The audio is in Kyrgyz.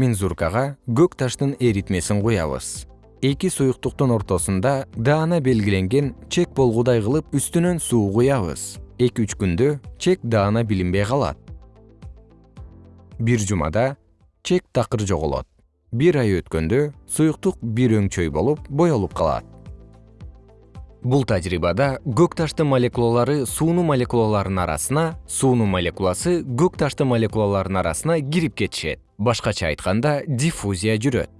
мензуркага көк таштын эритмесин куябыз. Эки суюктуктун ортосунда даана белгиленген чек болгудай кылып үстүнөн суу куябыз. Эки үч күндө чек даана билинбей калат. Бир жумада чек такыр жоголот. Бир ай өткөндө суюктук бир өңчөй болуп боелуп калат. Бул тажрыйбада көк таштын молекулалары суунун молекулаларынын арасына суунун молекуласы көк таштын молекулаларынын арасына кирип кетишет башкача айтканда диффузия жүрөт